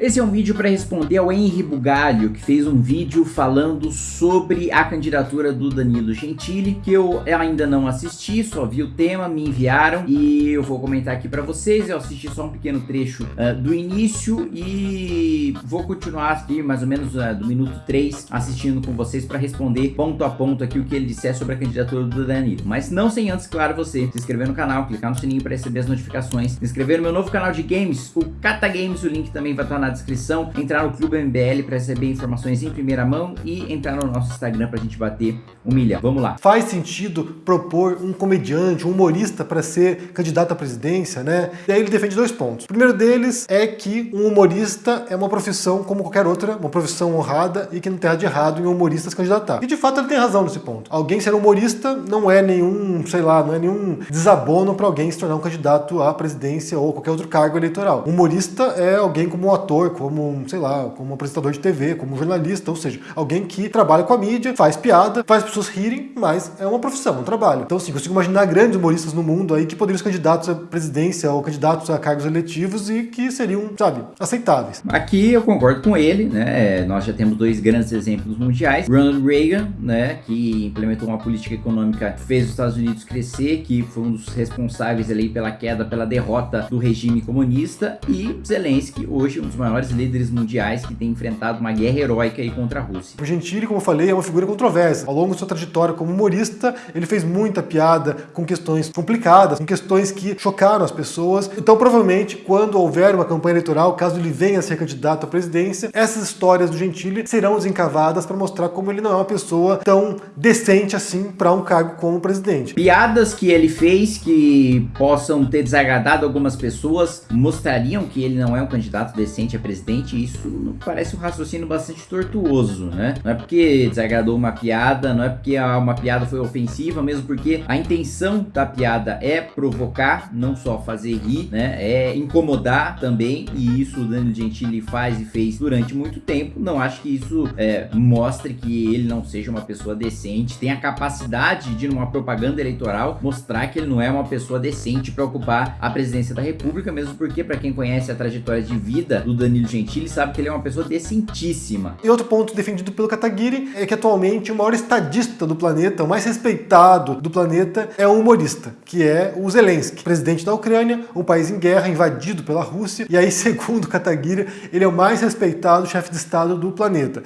Esse é um vídeo para responder ao Henry Bugalho, que fez um vídeo falando sobre a candidatura do Danilo Gentili, que eu ainda não assisti, só vi o tema, me enviaram e eu vou comentar aqui para vocês. Eu assisti só um pequeno trecho uh, do início e vou continuar aqui mais ou menos uh, do minuto 3 assistindo com vocês para responder ponto a ponto aqui o que ele disser sobre a candidatura do Danilo. Mas não sem antes, claro, você se inscrever no canal, clicar no sininho para receber as notificações, se inscrever no meu novo canal de games, o Cata Games, o link também vai estar na na descrição, entrar no Clube MBL para receber informações em primeira mão e entrar no nosso Instagram para a gente bater um milhão. Vamos lá. Faz sentido propor um comediante, um humorista para ser candidato à presidência, né? E aí ele defende dois pontos. O primeiro deles é que um humorista é uma profissão como qualquer outra, uma profissão honrada e que não tem nada de errado em um humorista se candidatar. E de fato ele tem razão nesse ponto. Alguém ser humorista não é nenhum, sei lá, não é nenhum desabono para alguém se tornar um candidato à presidência ou qualquer outro cargo eleitoral. Um humorista é alguém como um ator ator, como, sei lá, como apresentador de TV, como jornalista, ou seja, alguém que trabalha com a mídia, faz piada, faz as pessoas rirem, mas é uma profissão, um trabalho. Então, assim, consigo imaginar grandes humoristas no mundo aí que poderiam ser candidatos à presidência ou candidatos a cargos eletivos e que seriam, sabe, aceitáveis. Aqui eu concordo com ele, né? Nós já temos dois grandes exemplos mundiais. Ronald Reagan, né, que implementou uma política econômica que fez os Estados Unidos crescer, que foi um dos responsáveis ali pela queda, pela derrota do regime comunista, e Zelensky, hoje um dos maiores maiores líderes mundiais que tem enfrentado uma guerra heróica aí contra a Rússia. O Gentili, como eu falei, é uma figura controversa. Ao longo de sua trajetória como humorista, ele fez muita piada com questões complicadas, com questões que chocaram as pessoas. Então, provavelmente, quando houver uma campanha eleitoral, caso ele venha a ser candidato à presidência, essas histórias do Gentili serão desencavadas para mostrar como ele não é uma pessoa tão decente assim para um cargo como presidente. Piadas que ele fez que possam ter desagradado algumas pessoas mostrariam que ele não é um candidato decente é presidente, isso parece um raciocínio bastante tortuoso, né? Não é porque desagradou uma piada, não é porque uma piada foi ofensiva, mesmo porque a intenção da piada é provocar, não só fazer rir, né? É incomodar também, e isso o Danilo Gentili faz e fez durante muito tempo. Não acho que isso é, mostre que ele não seja uma pessoa decente, tem a capacidade de, numa propaganda eleitoral, mostrar que ele não é uma pessoa decente para ocupar a presidência da república, mesmo porque, para quem conhece a trajetória de vida do Danilo Danilo Gentili sabe que ele é uma pessoa decentíssima. E outro ponto defendido pelo Kataguiri é que atualmente o maior estadista do planeta, o mais respeitado do planeta, é um humorista, que é o Zelensky, presidente da Ucrânia, um país em guerra, invadido pela Rússia, e aí, segundo Kataguiri, ele é o mais respeitado chefe de Estado do planeta.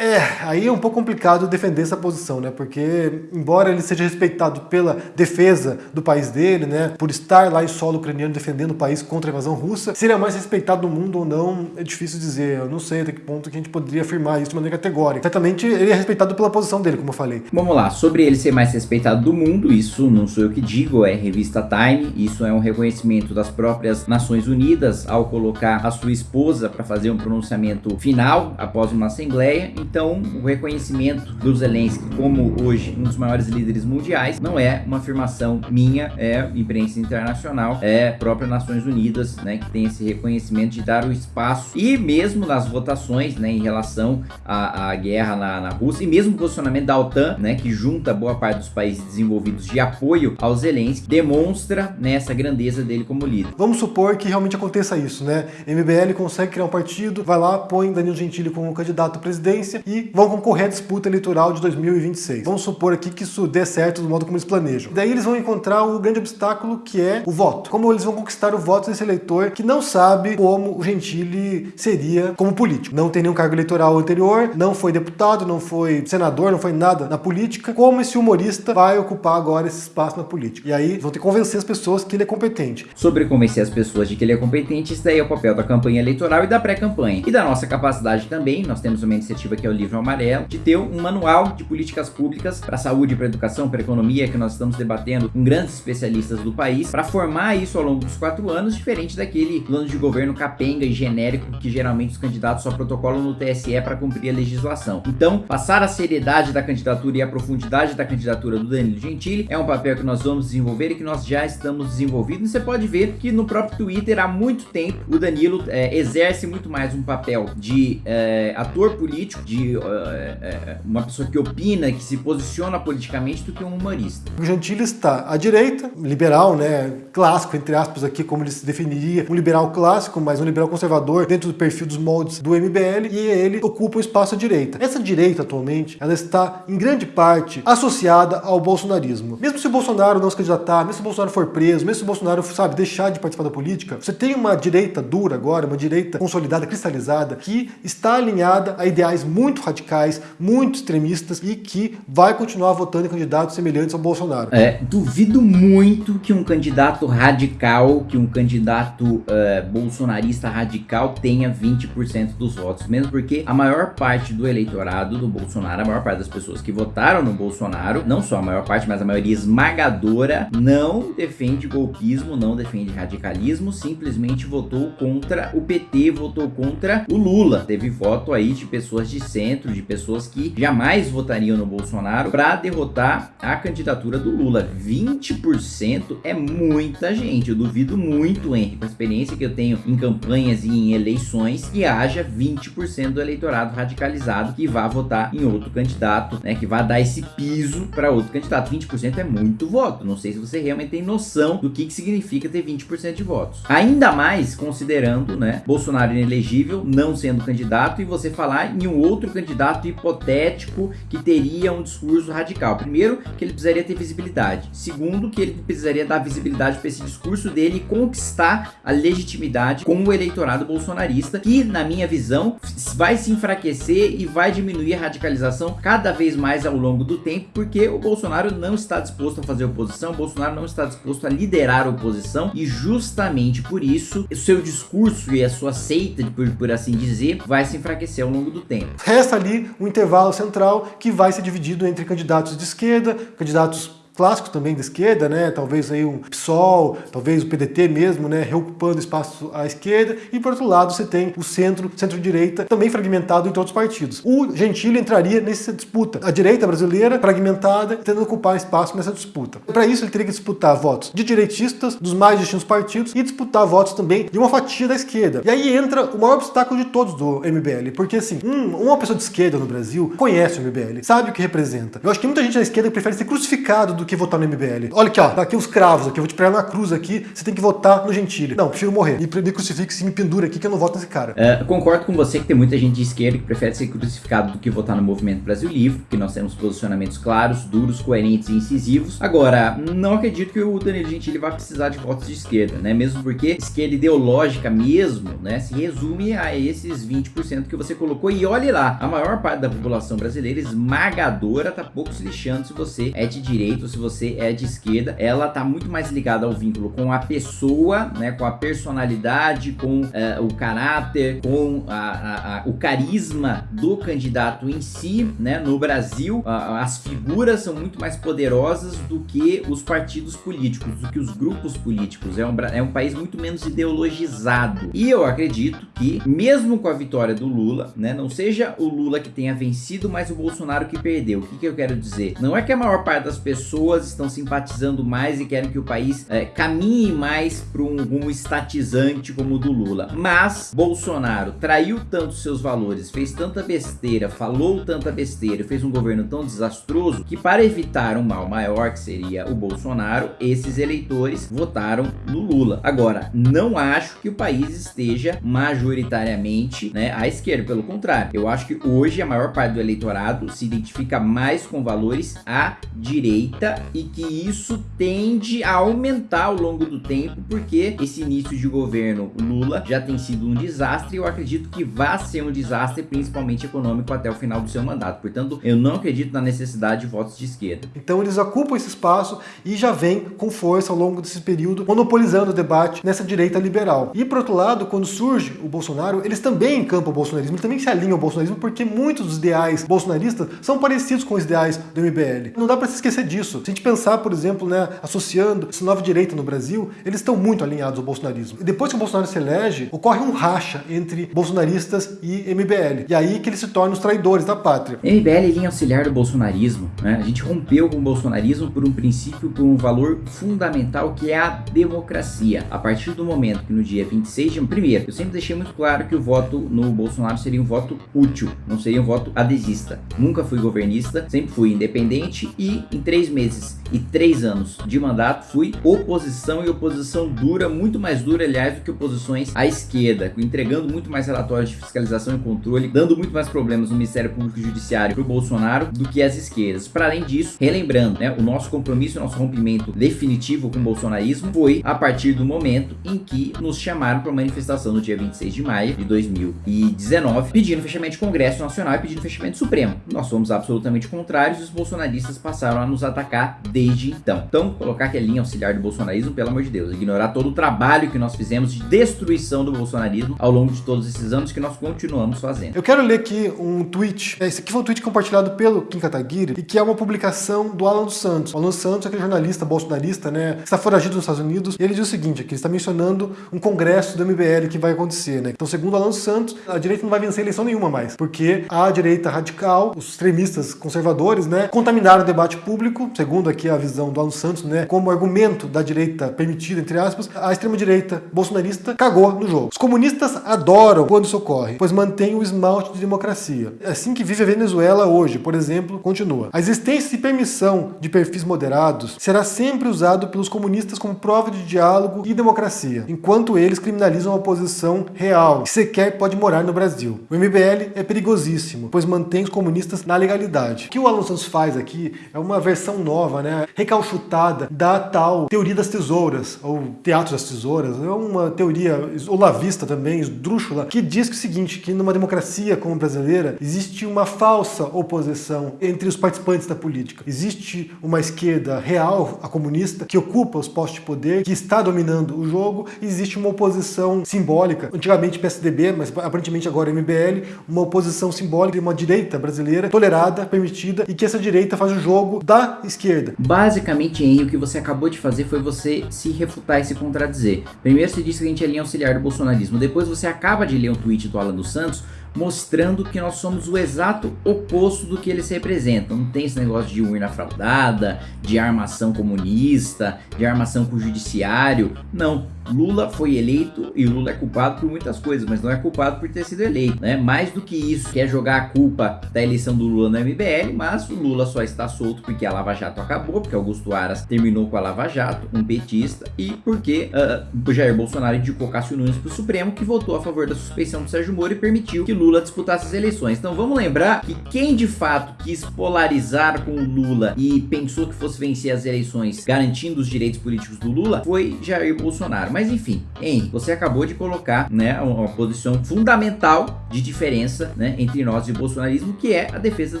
É, aí é um pouco complicado defender essa posição, né? Porque, embora ele seja respeitado pela defesa do país dele, né? Por estar lá em solo ucraniano defendendo o país contra a invasão russa, se ele é mais respeitado no mundo ou não, é difícil dizer. Eu não sei até que ponto que a gente poderia afirmar isso de maneira categórica. Certamente ele é respeitado pela posição dele, como eu falei. Vamos lá, sobre ele ser mais respeitado do mundo, isso não sou eu que digo, é revista Time, isso é um reconhecimento das próprias Nações Unidas ao colocar a sua esposa para fazer um pronunciamento final após uma assembleia então, o reconhecimento do Zelensky como hoje um dos maiores líderes mundiais não é uma afirmação minha, é imprensa internacional, é própria Nações Unidas, né, que tem esse reconhecimento de dar o espaço e mesmo nas votações, né, em relação à, à guerra na, na, Rússia e mesmo o posicionamento da OTAN, né, que junta boa parte dos países desenvolvidos de apoio ao Zelensky, demonstra né, essa grandeza dele como líder. Vamos supor que realmente aconteça isso, né? MBL consegue criar um partido, vai lá, põe Danilo Gentili como candidato à presidência e vão concorrer à disputa eleitoral de 2026. Vamos supor aqui que isso dê certo do modo como eles planejam. Daí eles vão encontrar o grande obstáculo que é o voto. Como eles vão conquistar o voto desse eleitor que não sabe como o Gentili seria como político. Não tem nenhum cargo eleitoral anterior, não foi deputado, não foi senador, não foi nada na política. Como esse humorista vai ocupar agora esse espaço na política? E aí vão ter que convencer as pessoas que ele é competente. Sobre convencer as pessoas de que ele é competente, isso daí é o papel da campanha eleitoral e da pré-campanha. E da nossa capacidade também, nós temos uma iniciativa que é o livro amarelo, de ter um manual de políticas públicas para saúde, para educação, para economia, que nós estamos debatendo com grandes especialistas do país, para formar isso ao longo dos quatro anos, diferente daquele plano de governo capenga e genérico que geralmente os candidatos só protocolam no TSE para cumprir a legislação. Então, passar a seriedade da candidatura e a profundidade da candidatura do Danilo Gentili é um papel que nós vamos desenvolver e que nós já estamos desenvolvendo. E você pode ver que no próprio Twitter há muito tempo o Danilo é, exerce muito mais um papel de é, ator político, de de uh, uh, uma pessoa que opina, que se posiciona politicamente, do que um humorista. O Gentili está à direita, liberal, né, clássico, entre aspas, aqui, como ele se definiria, um liberal clássico, mas um liberal conservador dentro do perfil dos moldes do MBL, e ele ocupa o espaço à direita. Essa direita, atualmente, ela está, em grande parte, associada ao bolsonarismo. Mesmo se o Bolsonaro não se candidatar, mesmo se o Bolsonaro for preso, mesmo se o Bolsonaro, sabe, deixar de participar da política, você tem uma direita dura agora, uma direita consolidada, cristalizada, que está alinhada a ideais muito radicais, muito extremistas e que vai continuar votando em candidatos semelhantes ao Bolsonaro. É, duvido muito que um candidato radical, que um candidato uh, bolsonarista radical tenha 20% dos votos, mesmo porque a maior parte do eleitorado do Bolsonaro, a maior parte das pessoas que votaram no Bolsonaro, não só a maior parte, mas a maioria esmagadora, não defende golpismo, não defende radicalismo, simplesmente votou contra o PT, votou contra o Lula. Teve voto aí de pessoas de centro, de pessoas que jamais votariam no Bolsonaro para derrotar a candidatura do Lula. 20% é muita gente. Eu duvido muito, Henrique, com a experiência que eu tenho em campanhas e em eleições, que haja 20% do eleitorado radicalizado que vá votar em outro candidato, né? Que vá dar esse piso para outro candidato. 20% é muito voto. Não sei se você realmente tem noção do que, que significa ter 20% de votos. Ainda mais considerando, né, Bolsonaro inelegível, não sendo candidato, e você falar em um outro candidato hipotético que teria um discurso radical. Primeiro, que ele precisaria ter visibilidade. Segundo, que ele precisaria dar visibilidade para esse discurso dele e conquistar a legitimidade com o eleitorado bolsonarista, que, na minha visão, vai se enfraquecer e vai diminuir a radicalização cada vez mais ao longo do tempo, porque o Bolsonaro não está disposto a fazer oposição, o Bolsonaro não está disposto a liderar a oposição, e justamente por isso, o seu discurso e a sua seita, por, por assim dizer, vai se enfraquecer ao longo do tempo. Resta ali um intervalo central que vai ser dividido entre candidatos de esquerda, candidatos clássicos também da esquerda, né? Talvez aí um PSOL, talvez o PDT mesmo, né? Reocupando espaço à esquerda. E por outro lado você tem o centro, centro-direita, também fragmentado entre outros partidos. O Gentili entraria nessa disputa. A direita brasileira fragmentada, tentando ocupar espaço nessa disputa. Para isso ele teria que disputar votos de direitistas, dos mais distintos partidos, e disputar votos também de uma fatia da esquerda. E aí entra o maior obstáculo de todos do MBL, porque assim, um, uma pessoa de esquerda no Brasil conhece o MBL, sabe o que representa. Eu acho que muita gente da esquerda prefere ser crucificado do que votar no MBL. Olha aqui, ó, tá aqui os cravos aqui, eu vou te pregar na cruz aqui, você tem que votar no Gentili. Não, prefiro morrer. Me, me crucifique e me pendura aqui que eu não voto nesse cara. É, concordo com você que tem muita gente de esquerda que prefere ser crucificado do que votar no Movimento Brasil Livre, que nós temos posicionamentos claros, duros, coerentes e incisivos. Agora, não acredito que o Danilo Gentili vá precisar de votos de esquerda, né? Mesmo porque esquerda ideológica mesmo, né, se resume a esses 20% que você colocou. E olhe lá, a maior parte da população brasileira esmagadora tá pouco se lixando se você é de direita ou se você é de esquerda, ela tá muito mais ligada ao vínculo com a pessoa, né, com a personalidade, com uh, o caráter, com a, a, a, o carisma do candidato em si, né, no Brasil, as figuras são muito mais poderosas do que os partidos políticos, do que os grupos políticos, é um, é um país muito menos ideologizado, e eu acredito que, mesmo com a vitória do Lula, né, não seja o Lula que tenha vencido, mas o Bolsonaro que perdeu, o que, que eu quero dizer? Não é que a maior parte das pessoas estão simpatizando mais e querem que o país é, caminhe mais para um rumo estatizante como o do Lula. Mas Bolsonaro traiu tanto seus valores, fez tanta besteira, falou tanta besteira, fez um governo tão desastroso que para evitar um mal maior que seria o Bolsonaro, esses eleitores votaram no Lula. Agora, não acho que o país esteja majoritariamente né, à esquerda, pelo contrário. Eu acho que hoje a maior parte do eleitorado se identifica mais com valores à direita e que isso tende a aumentar ao longo do tempo, porque esse início de governo Lula já tem sido um desastre e eu acredito que vai ser um desastre, principalmente econômico, até o final do seu mandato. Portanto, eu não acredito na necessidade de votos de esquerda. Então eles ocupam esse espaço e já vem com força ao longo desse período, monopolizando o debate nessa direita liberal. E por outro lado, quando surge o Bolsonaro, eles também encampam o bolsonarismo, eles também se alinham ao bolsonarismo, porque muitos dos ideais bolsonaristas são parecidos com os ideais do MBL. Não dá para se esquecer disso. Isso, se a gente pensar, por exemplo, né, associando essa nova direita no Brasil, eles estão muito alinhados ao bolsonarismo. E depois que o Bolsonaro se elege, ocorre um racha entre bolsonaristas e MBL. E aí que eles se tornam os traidores da pátria. MBL é linha auxiliar do bolsonarismo. Né? A gente rompeu com o bolsonarismo por um princípio, por um valor fundamental que é a democracia. A partir do momento que no dia 26 de... Primeiro, eu sempre deixei muito claro que o voto no Bolsonaro seria um voto útil, não seria um voto adesista. Nunca fui governista, sempre fui independente e em três meses e três anos de mandato fui oposição e oposição dura, muito mais dura, aliás, do que oposições à esquerda, entregando muito mais relatórios de fiscalização e controle, dando muito mais problemas no Ministério Público e Judiciário para o Bolsonaro do que as esquerdas. Para além disso, relembrando, né, o nosso compromisso, o nosso rompimento definitivo com o bolsonarismo foi a partir do momento em que nos chamaram para a manifestação no dia 26 de maio de 2019, pedindo fechamento de Congresso Nacional e pedindo fechamento Supremo. Nós fomos absolutamente contrários e os bolsonaristas passaram a nos atacar desde então. Então, colocar que é linha auxiliar do bolsonarismo, pelo amor de Deus, ignorar todo o trabalho que nós fizemos de destruição do bolsonarismo ao longo de todos esses anos que nós continuamos fazendo. Eu quero ler aqui um tweet, esse aqui foi um tweet compartilhado pelo Kim Kataguiri, e que é uma publicação do Alan dos Santos. O Alan dos Santos é aquele jornalista bolsonarista, né, que está foragido nos Estados Unidos, e ele diz o seguinte, aqui, ele está mencionando um congresso do MBL que vai acontecer, né. Então, segundo Alan dos Santos, a direita não vai vencer eleição nenhuma mais, porque a direita radical, os extremistas conservadores, né, contaminaram o debate público, segundo aqui a visão do Alan Santos, né, como argumento da direita permitida, entre aspas, a extrema-direita bolsonarista cagou no jogo. Os comunistas adoram quando isso ocorre, pois mantém o esmalte de democracia. É assim que vive a Venezuela hoje, por exemplo, continua. A existência e permissão de perfis moderados será sempre usado pelos comunistas como prova de diálogo e democracia, enquanto eles criminalizam a oposição real, que sequer pode morar no Brasil. O MBL é perigosíssimo, pois mantém os comunistas na legalidade. O que o Alan Santos faz aqui é uma versão nova, né, recalchutada da tal teoria das tesouras, ou teatro das tesouras, é uma teoria olavista também, esdrúxula, que diz que é o seguinte, que numa democracia como a brasileira, existe uma falsa oposição entre os participantes da política. Existe uma esquerda real, a comunista, que ocupa os postos de poder, que está dominando o jogo, e existe uma oposição simbólica, antigamente PSDB, mas aparentemente agora MBL, uma oposição simbólica de uma direita brasileira tolerada, permitida, e que essa direita faz o jogo da esquerda. Basicamente, Henry, o que você acabou de fazer foi você se refutar e se contradizer. Primeiro você disse que a gente é linha auxiliar do bolsonarismo, depois você acaba de ler um tweet do Alan dos Santos mostrando que nós somos o exato oposto do que eles representam. Não tem esse negócio de urna fraudada, de armação comunista, de armação com o judiciário. Não, Lula foi eleito e Lula é culpado por muitas coisas, mas não é culpado por ter sido eleito, né? Mais do que isso, quer jogar a culpa da eleição do Lula no MBL, mas o Lula só está solto porque a Lava Jato acabou, porque Augusto Aras terminou com a Lava Jato, um petista, e porque uh, Jair Bolsonaro indicou Cássio Nunes para o Supremo, que votou a favor da suspeição do Sérgio Moro e permitiu que Lula disputasse as eleições. Então vamos lembrar que quem de fato quis polarizar com o Lula e pensou que fosse vencer as eleições garantindo os direitos políticos do Lula foi Jair Bolsonaro. Mas enfim, Henry, você acabou de colocar né, uma posição fundamental de diferença né, entre nós e o bolsonarismo, que é a defesa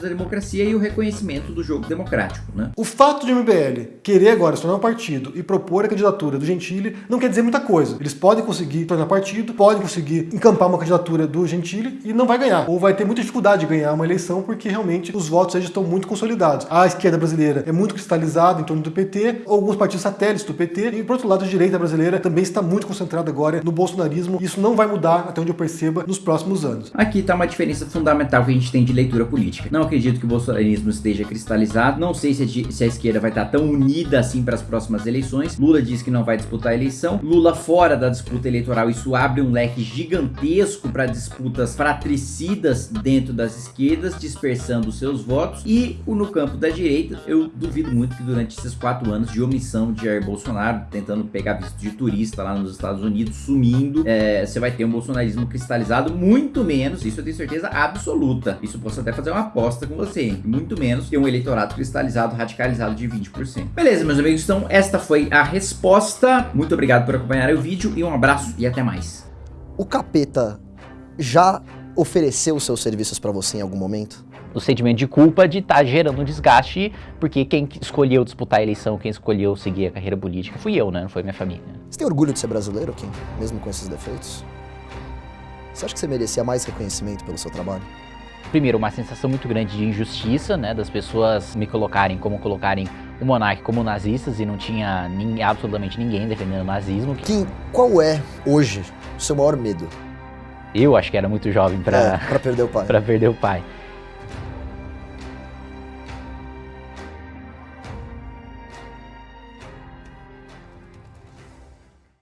da democracia e o reconhecimento do jogo democrático. Né? O fato de o MBL querer agora se tornar um partido e propor a candidatura do Gentili não quer dizer muita coisa. Eles podem conseguir tornar partido, podem conseguir encampar uma candidatura do Gentili e não vai ganhar. Ou vai ter muita dificuldade de ganhar uma eleição porque realmente os votos já estão muito consolidados. A esquerda brasileira é muito cristalizada em torno do PT, alguns partidos satélites do PT e por outro lado a direita brasileira também está muito concentrada agora no bolsonarismo. Isso não vai mudar, até onde eu perceba, nos próximos anos. Aqui está uma diferença fundamental que a gente tem de leitura política. Não acredito que o bolsonarismo esteja cristalizado. Não sei se a, se a esquerda vai estar tão unida assim para as próximas eleições. Lula diz que não vai disputar a eleição. Lula fora da disputa eleitoral, isso abre um leque gigantesco para disputas fratricidas dentro das esquerdas, dispersando seus votos. E no campo da direita, eu duvido muito que durante esses quatro anos de omissão de Jair Bolsonaro, tentando pegar visto de turista lá nos Estados Unidos, sumindo, é, você vai ter um bolsonarismo cristalizado, muito menos, isso eu tenho certeza absoluta. Isso posso até fazer uma aposta com você, hein? muito menos que um eleitorado cristalizado, radicalizado de 20%. Beleza, meus amigos, então esta foi a resposta. Muito obrigado por acompanhar o vídeo e um abraço e até mais. O capeta já ofereceu seus serviços para você em algum momento? O sentimento de culpa de estar tá gerando um desgaste, porque quem escolheu disputar a eleição, quem escolheu seguir a carreira política fui eu, né? Não foi minha família. Você tem orgulho de ser brasileiro, Kim? Mesmo com esses defeitos? Você acha que você merecia mais reconhecimento pelo seu trabalho? Primeiro, uma sensação muito grande de injustiça, né? Das pessoas me colocarem como colocarem o Monark como nazistas e não tinha absolutamente ninguém defendendo o nazismo. Kim, qual é, hoje, o seu maior medo? Eu acho que era muito jovem pra, É, perder o pai. pra perder o pai.